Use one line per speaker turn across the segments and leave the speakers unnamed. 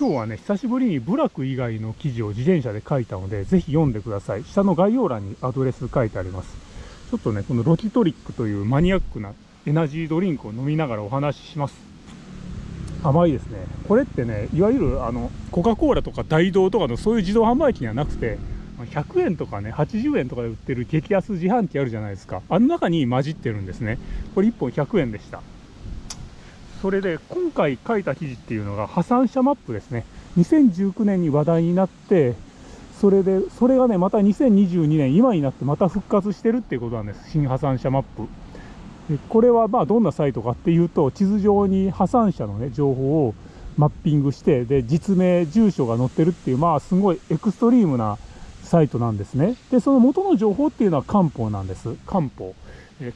今日はね、久しぶりに部落以外の記事を自転車で書いたので、ぜひ読んでください。下の概要欄にアドレス書いてあります。ちょっとね、このロキトリックというマニアックなエナジードリンクを飲みながらお話しします。甘いですね。これってね、いわゆるあのコカ・コーラとか大道とかのそういう自動販売機にはなくて、100円とかね、80円とかで売ってる激安自販機あるじゃないですか。あの中に混じってるんですね。これ1本100円でした。それで今回書いた記事っていうのが破産者マップですね。2019年に話題になって、それで、それがね、また2022年、今になってまた復活してるっていうことなんです。新破産者マップ。これはまあどんなサイトかっていうと、地図上に破産者のね、情報をマッピングして、で、実名、住所が載ってるっていう、まあすごいエクストリームなサイトなんですね。で、その元の情報っていうのは漢方なんです。漢方。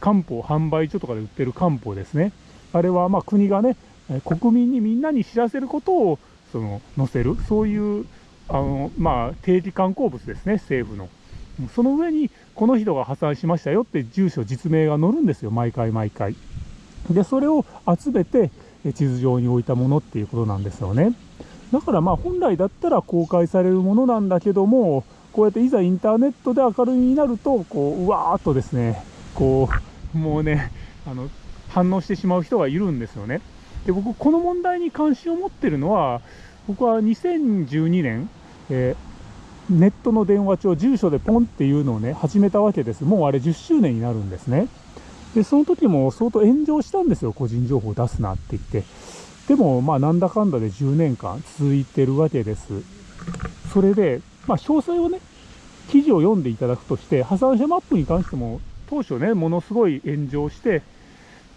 漢方販売所とかで売ってる漢方ですね。あれはま国がね、国民にみんなに知らせることをその載せる、そういうあの、まあ、定時観光物ですね、政府の。その上に、この人が破産しましたよって住所、実名が載るんですよ、毎回毎回。で、それを集めて、地図上に置いたものっていうことなんですよね。だからまあ本来だったら公開されるものなんだけども、こうやっていざインターネットで明るみになると、こう、うわーっとですね、こう、もうね、あの、反応してしまう人がいるんですよね。で、僕、この問題に関心を持ってるのは、僕は2012年、えー、ネットの電話帳、住所でポンっていうのをね、始めたわけです。もうあれ10周年になるんですね。で、その時も相当炎上したんですよ、個人情報を出すなって言って。でも、まあ、なんだかんだで10年間続いてるわけです。それで、まあ、詳細をね、記事を読んでいただくとして、破産者マップに関しても、当初ね、ものすごい炎上して、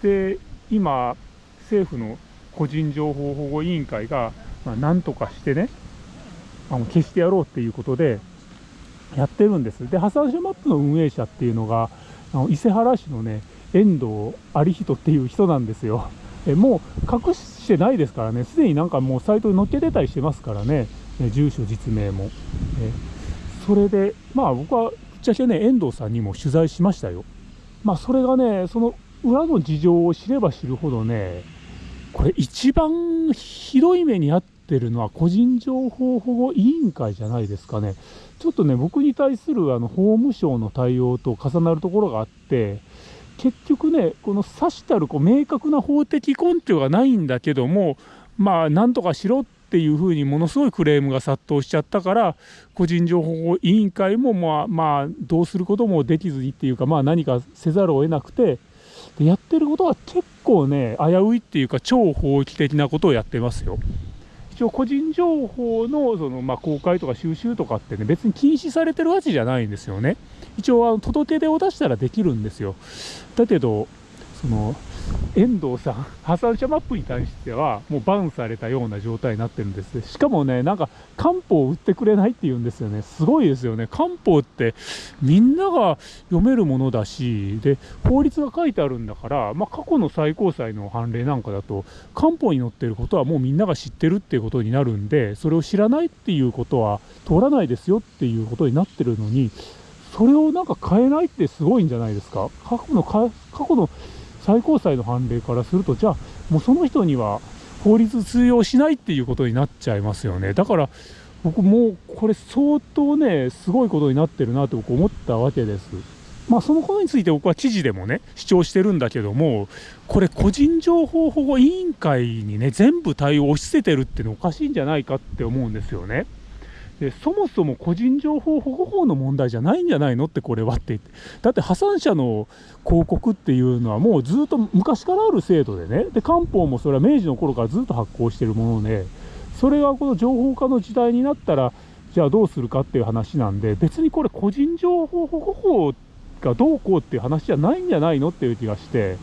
で、今、政府の個人情報保護委員会が、まあ、なんとかしてね、あの消してやろうっていうことでやってるんです。で、破産者マップの運営者っていうのが、あの伊勢原市のね、遠藤有人っていう人なんですよ。えもう隠してないですからね、すでになんかもうサイトに載っけてたりしてますからね、住所、実名も。えそれで、まあ僕はぶっちゃけね、遠藤さんにも取材しましたよ。まあそれがね、その裏の事情を知れば知るほどね、これ一番ひどい目に遭ってるのは個人情報保護委員会じゃないですかね。ちょっとね、僕に対するあの法務省の対応と重なるところがあって、結局ね、この指したるこう明確な法的根拠がないんだけども、まあ、なんとかしろっていうふうにものすごいクレームが殺到しちゃったから、個人情報保護委員会も、まあ、まあ、どうすることもできずにっていうか、まあ、何かせざるを得なくて、でやってることは結構ね、危ういっていうか、超法規的なことをやってますよ。一応、個人情報のその、まあ、公開とか収集とかってね、別に禁止されてるわけじゃないんですよね。一応、あの届け出を出したらできるんですよ。だけど、その、遠藤さん、破産者マップに対しては、もうバンされたような状態になってるんです。しかもね、なんか、漢方を売ってくれないって言うんですよね。すごいですよね。漢方って、みんなが読めるものだし、で、法律が書いてあるんだから、まあ、過去の最高裁の判例なんかだと、漢方に載ってることはもうみんなが知ってるっていうことになるんで、それを知らないっていうことは通らないですよっていうことになってるのに、それをなんか変えないってすごいんじゃないですか。過去の、過去の最高裁の判例からすると、じゃあ、もうその人には法律通用しないっていうことになっちゃいますよね。だから、僕もうこれ相当ね、すごいことになってるなと僕思ったわけです。まあそのことについて僕は知事でもね、主張してるんだけども、これ個人情報保護委員会にね、全部対応を押し付けてるっていうのおかしいんじゃないかって思うんですよね。でそもそも個人情報保護法の問題じゃないんじゃないのってこれはってだって破産者の広告っていうのはもうずっと昔からある制度でね。で官報もそれは明治の頃からずっと発行してるもので。それがこの情報化の時代になったらじゃあどうするかっていう話なんで。別にこれ個人情報保護法がどうこうっていう話じゃないんじゃないのっていう気がして。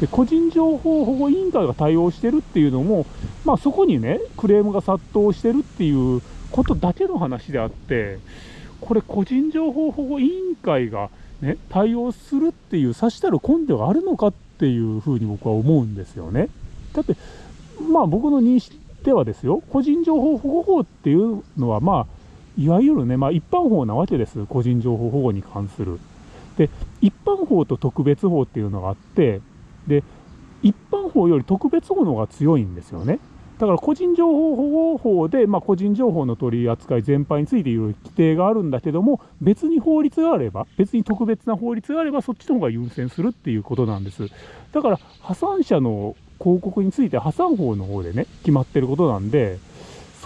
で個人情報保護委員会が対応してるっていうのも、まあ、そこにねクレームが殺到してるっていうことだけの話であって、これ、個人情報保護委員会が、ね、対応するっていう、さしたる根拠があるのかっていうふうに僕は思うんですよね。だって、まあ僕の認識ではですよ、個人情報保護法っていうのは、まあ、いわゆるね、まあ、一般法なわけです、個人情報保護に関する。で、一般法と特別法っていうのがあって、で、一般法より特別法の方が強いんですよね。だから個人情報保護法で、まあ、個人情報の取り扱い全般についていろいろ規定があるんだけども、別に法律があれば、別に特別な法律があれば、そっちの方が優先するっていうことなんです。だから、破産者の広告について破産法の方でね、決まってることなんで、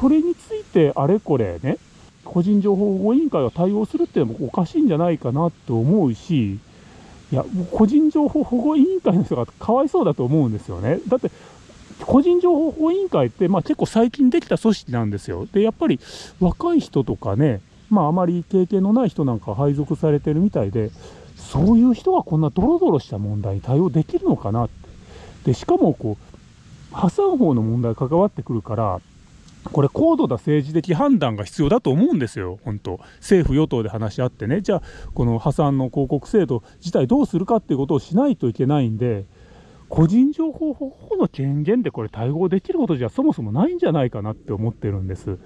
それについてあれこれね、個人情報保護委員会が対応するっていうのもおかしいんじゃないかなと思うし、いや、個人情報保護委員会の人がかわいそうだと思うんですよね。だって、個人情報保護委員会って、まあ、結構最近できた組織なんですよ。で、やっぱり若い人とかね、まあ、あまり経験のない人なんか配属されてるみたいで、そういう人がこんなドロドロした問題に対応できるのかなって。で、しかもこう、破産法の問題関わってくるから、これ高度な政治的判断が必要だと思うんですよ、本当。政府・与党で話し合ってね、じゃあ、この破産の広告制度自体どうするかっていうことをしないといけないんで、個人情報保護の権限でこれ対応できることじゃそもそもないんじゃないかなって思ってるんです。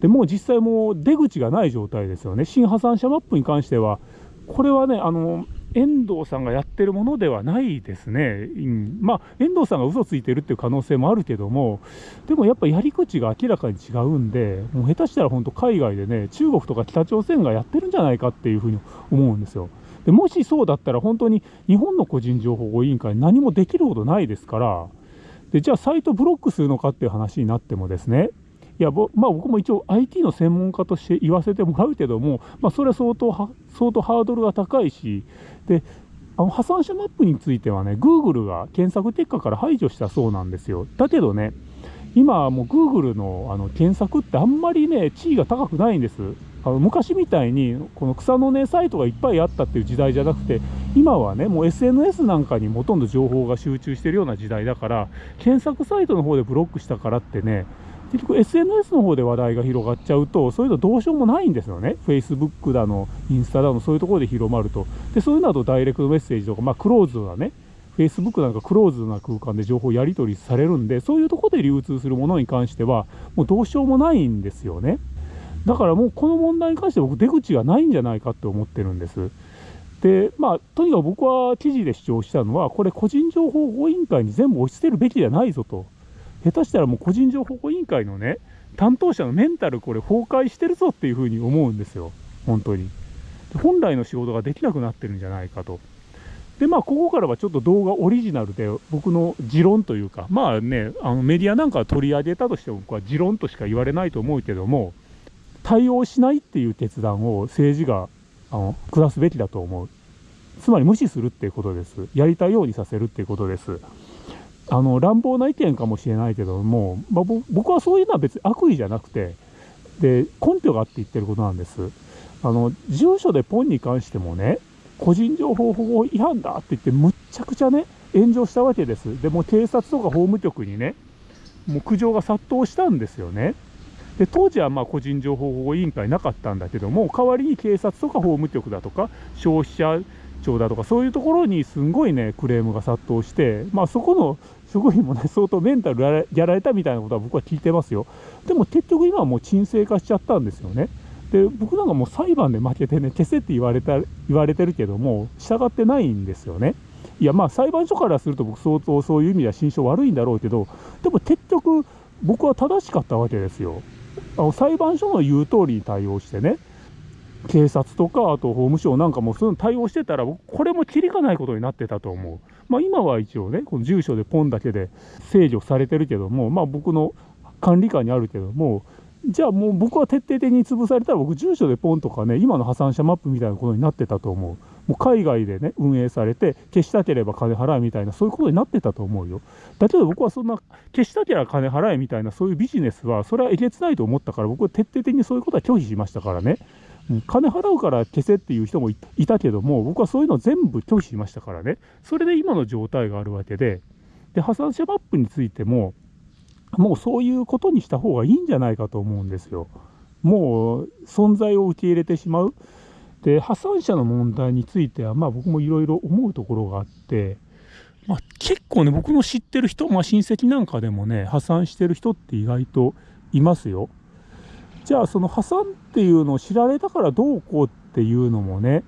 でもう実際もう出口がない状態ですよね。新破産者マップに関しては、これはね、あの、遠藤さんがやってるものではないですね。うん、まあ、遠藤さんが嘘ついてるっていう可能性もあるけども、でもやっぱやり口が明らかに違うんで、もう下手したら本当海外でね、中国とか北朝鮮がやってるんじゃないかっていうふうに思うんですよ。でもしそうだったら本当に日本の個人情報保護委員会何もできることないですからでじゃあサイトブロックするのかっていう話になってもですね。いやまあ、僕も一応 IT の専門家として言わせてもらうけども、まあ、それは相当相当ハードルが高いしであの破産者マップについてはね Google が検索結果から排除したそうなんですよ。だけどね今もう Google のあの検索ってあんまりね地位が高くないんです。あの昔みたいにこの草の根サイトがいっぱいあったっていう時代じゃなくて今はねもう SNS なんかにほとんど情報が集中してるような時代だから検索サイトの方でブロックしたからってね結局 SNS の方で話題が広がっちゃうとそういうのどうしようもないんですよね。Facebook だのインスタだのそういうところで広まると。でそういうのだとダイレクトメッセージとかまあクローズドなね Facebook なんかクローズな空間で情報やり取りされるんでそういうところで流通するものに関してはもうどうしようもないんですよね。だからもうこの問題に関して僕出口がないんじゃないかって思ってるんです。でまあとにかく僕は記事で主張したのはこれ個人情報保護委員会に全部押し捨てるべきじゃないぞと下手したらもう個人情報保護委員会のね担当者のメンタルこれ崩壊してるぞっていうふうに思うんですよ本当に本来の仕事ができなくなってるんじゃないかとでまあここからはちょっと動画オリジナルで僕の持論というかまあねあのメディアなんか取り上げたとしても僕は持論としか言われないと思うけども対応しないっていう決断を政治があの下すべきだと思う。つまり無視するっていうことです。やりたいようにさせるっていうことです。あの乱暴な意見かもしれないけども、まあ、僕はそういうのは別に悪意じゃなくてで根拠があって言ってることなんです。あの住所でポンに関してもね個人情報保護違反だって言ってむっちゃくちゃね炎上したわけです。でも警察とか法務局にねもう苦情が殺到したんですよね。で当時はまあ個人情報保護委員会なかったんだけども代わりに警察とか法務局だとか消費者庁だとかそういうところにすんごいねクレームが殺到してまあそこの職員もね相当メンタルやられたみたいなことは僕は聞いてますよでも結局今はもう沈静化しちゃったんですよねで僕なんかもう裁判で負けてね消せって言われた言われてるけども従ってないんですよねいやまあ裁判所からすると僕相当そういう意味では心証悪いんだろうけどでも結局僕は正しかったわけですよあの裁判所の言う通りに対応してね、警察とか、あと法務省なんかもそういうの対応してたら、これもきりがないことになってたと思う。まあ、今は一応ね、この住所でポンだけで制御されてるけども、まあ、僕の管理下にあるけども、じゃあもう僕は徹底的に潰されたら、僕、住所でポンとかね、今の破産者マップみたいなことになってたと思う。もう海外でね、運営されて、消したければ金払えみたいな、そういうことになってたと思うよ。だけど僕はそんな、消したければ金払えみたいな、そういうビジネスは、それはえげつないと思ったから、僕は徹底的にそういうことは拒否しましたからね。金払うから消せっていう人もいたけども、僕はそういうの全部拒否しましたからね。それで今の状態があるわけで、で、破産者マップについても、もうそういうことにした方がいいんじゃないかと思うんですよ。もう存在を受け入れてしまう。で破産者の問題については、まあ、僕もいろいろ思うところがあって、まあ、結構ね僕の知ってる人、まあ、親戚なんかでもね破産してる人って意外といますよ。じゃあその破産っていうのを知られたからどうこうっていうのもね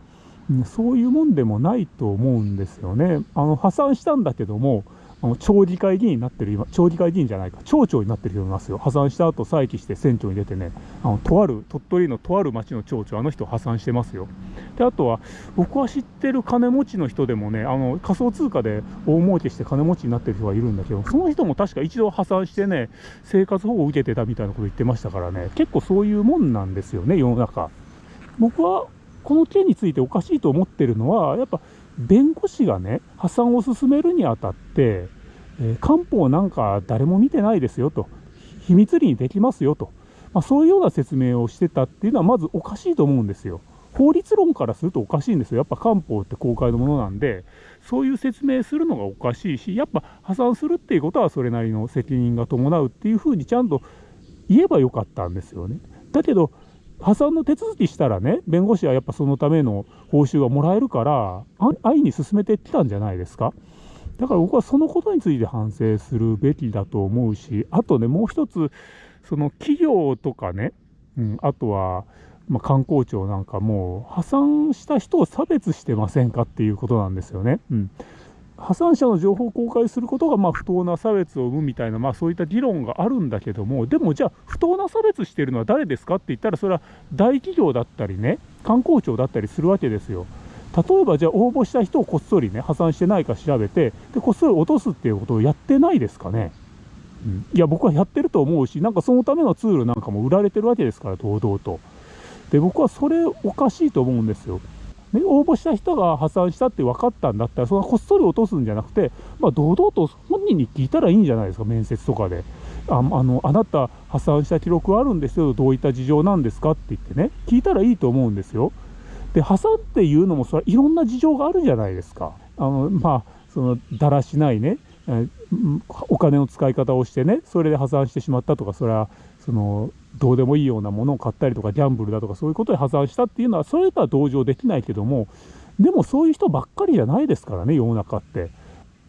そういうもんでもないと思うんですよね。あの破産したんだけどもあの町議会議員になってる今、町議会議員じゃないか、町長になってる人いますよ。破産した後、再起して選挙に出てね、あのとある、鳥取のとある町の町長、あの人破産してますよ。で、あとは、僕は知ってる金持ちの人でもね、あの仮想通貨で大儲けして金持ちになってる人がいるんだけど、その人も確か一度破産してね、生活保護を受けてたみたいなこと言ってましたからね、結構そういうもんなんですよね、世の中。僕はこの件についておかしいと思ってるのは、やっぱ弁護士がね、破産を進めるにあたって、えー、官報なんか誰も見てないですよと、秘密裏にできますよと、まあ、そういうような説明をしてたっていうのは、まずおかしいと思うんですよ。法律論からするとおかしいんですよ。やっぱ官報って公開のものなんで、そういう説明するのがおかしいし、やっぱ破産するっていうことはそれなりの責任が伴うっていうふうにちゃんと言えばよかったんですよね。だけど、破産の手続きしたらね、弁護士はやっぱそのための報酬がもらえるから、安易に進めてきたんじゃないですか。だから僕はそのことについて反省するべきだと思うし、あとね、もう一つ、その企業とかね、うん、あとは、まあ、観光庁なんかも破産した人を差別してませんかっていうことなんですよね。うん破産者の情報を公開することがま不当な差別を生むみたいな、まあ、そういった議論があるんだけども、でもじゃあ、不当な差別してるのは誰ですかって言ったら、それは大企業だったりね、観光庁だったりするわけですよ。例えば、じゃあ、応募した人をこっそりね、破産してないか調べて、でこっそり落とすっていうことをやってないですかね。うん、いや、僕はやってると思うし、なんかそのためのツールなんかも売られてるわけですから、堂々と。で、僕はそれおかしいと思うんですよ。ね、応募した人が破産したって分かったんだったら、そのこっそり落とすんじゃなくて、まあ、堂々と本人に聞いたらいいんじゃないですか、面接とかで。ああのあなた、破産した記録あるんですよ、どういった事情なんですかって言ってね、聞いたらいいと思うんですよ。で、破産っていうのも、それいろんな事情があるじゃないですか。あのまあ、そのだらしないね、お金の使い方をしてね、それで破産してしまったとか、それはそのどうでもいいようなものを買ったりとかギャンブルだとかそういうことで破産したっていうのはそれとは同情できないけどもでもそういう人ばっかりじゃないですからね世の中って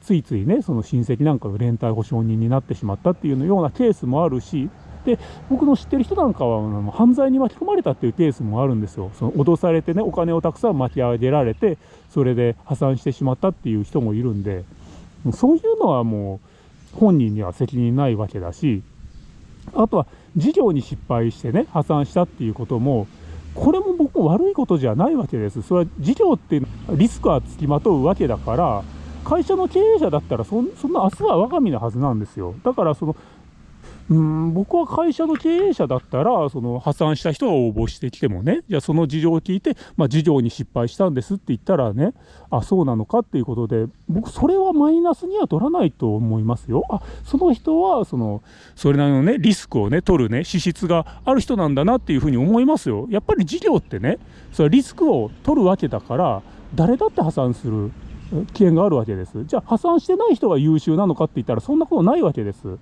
ついついねその親戚なんかが連帯保証人になってしまったっていうようなケースもあるしで僕の知ってる人なんかは犯罪に巻き込まれたっていうケースもあるんですよその脅されてねお金をたくさん巻き上げられてそれで破産してしまったっていう人もいるんでそういうのはもう本人には責任ないわけだしあとは事業に失敗してね、破産したっていうことも、これも僕も悪いことじゃないわけです。それは事業ってリスクはつきまとうわけだから、会社の経営者だったらそんな明日は我が身のはずなんですよ。だからそのうん僕は会社の経営者だったら、その破産した人が応募してきてもね、じゃあその事情を聞いて、まあ、事業に失敗したんですって言ったらね、あ、そうなのかっていうことで、僕、それはマイナスには取らないと思いますよ。あ、その人は、その、それなりのね、リスクをね、取るね、資質がある人なんだなっていうふうに思いますよ。やっぱり事業ってね、それリスクを取るわけだから、誰だって破産する危険があるわけです。じゃあ破産してない人が優秀なのかって言ったらそんなことないわけです。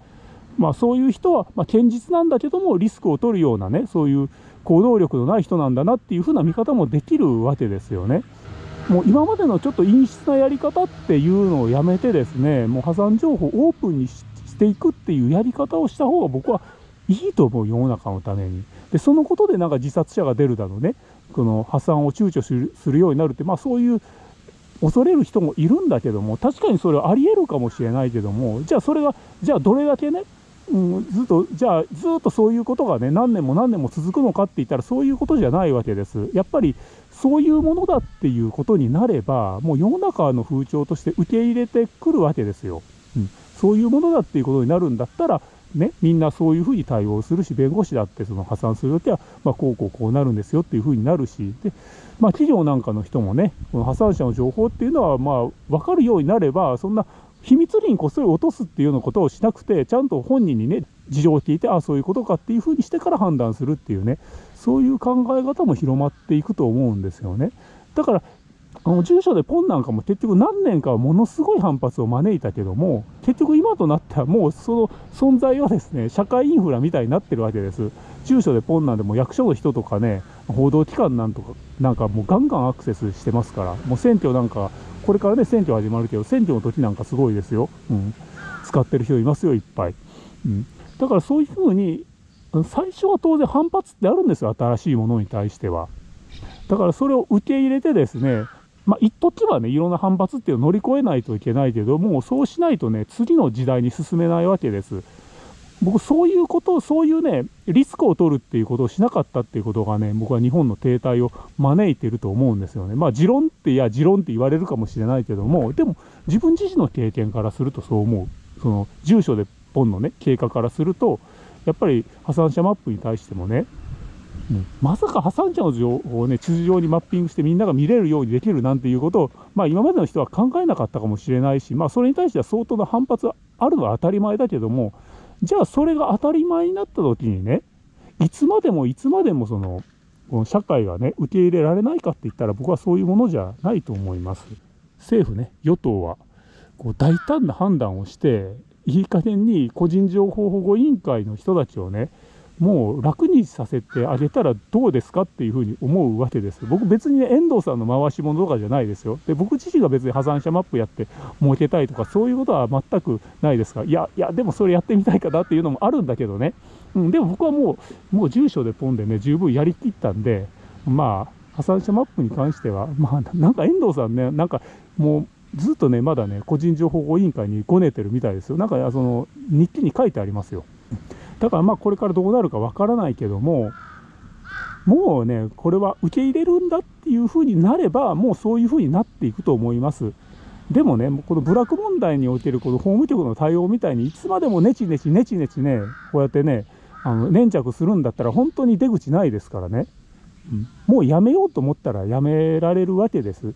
まあ、そういう人は、まあ、堅実なんだけどもリスクを取るようなねそういう行動力のない人なんだなっていうふうな見方もできるわけですよね。もう今までのちょっと陰湿なやり方っていうのをやめてですねもう破産情報をオープンにしていくっていうやり方をした方が僕はいいと思う世の中のために。でそのことでなんか自殺者が出るだろうねこの破産を躊躇するようになるって、まあ、そういう恐れる人もいるんだけども確かにそれはありえるかもしれないけどもじゃあそれがじゃあどれだけねうん、ずっと、じゃあ、ずっとそういうことがね、何年も何年も続くのかって言ったら、そういうことじゃないわけです。やっぱり、そういうものだっていうことになれば、もう世の中の風潮として受け入れてくるわけですよ。うん、そういうものだっていうことになるんだったら、ね、みんなそういうふうに対応するし、弁護士だってその破産するときは、まあ、こうこうこうなるんですよっていうふうになるし、でまあ、企業なんかの人もね、この破産者の情報っていうのは、まあ、分かるようになれば、そんな秘密裏にこっそり落とすっていうようなことをしなくて、ちゃんと本人にね、事情を聞いて、ああ、そういうことかっていうふうにしてから判断するっていうね、そういう考え方も広まっていくと思うんですよね。だから、あの住所でポンなんかも結局何年かはものすごい反発を招いたけども、結局今となってはもうその存在はですね、社会インフラみたいになってるわけです。住所でポンなんでも役所の人とかね、報道機関なんとか、なんかもうガンガンアクセスしてますから、もう選挙なんかこれからね、選挙始まるけど、選挙の時なんかすごいですよ。うん。使ってる人いますよ、いっぱい。うん。だからそういうふうに、最初は当然反発ってあるんですよ、新しいものに対しては。だからそれを受け入れてですね、まあ、一時はね、いろんな反発っていうのを乗り越えないといけないけども、そうしないとね、次の時代に進めないわけです。僕、そういうことを、そういうね、リスクを取るっていうことをしなかったっていうことがね、僕は日本の停滞を招いてると思うんですよね。まあ、持論って、いや、持論って言われるかもしれないけども、でも、自分自身の経験からするとそう思う。その、住所でポンのね、経過からすると、やっぱり破産者マップに対してもね、うん、まさか破産者の情報をね、地図上にマッピングしてみんなが見れるようにできるなんていうことを、まあ今までの人は考えなかったかもしれないし、まあそれに対しては相当な反発はあるのは当たり前だけども、じゃあそれが当たり前になった時にね、いつまでもいつまでもその、この社会がね、受け入れられないかって言ったら僕はそういうものじゃないと思います。政府ね、与党はこう大胆な判断をして、いい加減に個人情報保護委員会の人たちをね、もう楽にさせてあげたらどうですかっていうふうに思うわけです。僕別にね、遠藤さんの回し物とかじゃないですよ。で、僕自身が別に破産者マップやって儲けたいとかそういうことは全くないですが、いや、いや、でもそれやってみたいかなっていうのもあるんだけどね。うん、でも僕はもう、もう住所でポンでね、十分やりきったんで、まあ、破産者マップに関しては、まあ、なんか遠藤さんね、なんかもう、ずっとね、まだね、個人情報保護委員会にごねてるみたいですよ。なんか、その、日記に書いてありますよ。だからまあこれからどうなるかわからないけども、もうね、これは受け入れるんだっていうふうになれば、もうそういうふうになっていくと思います。でもね、この部落問題におけるこの法務局の対応みたいに、いつまでもネチネチネチネチね、こうやってね、あの粘着するんだったら、本当に出口ないですからね、うん、もうやめようと思ったらやめられるわけです。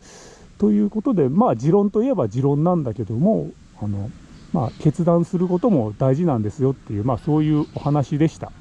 ということで、まあ、持論といえば持論なんだけども、あのまあ、決断することも大事なんですよっていう、まあ、そういうお話でした。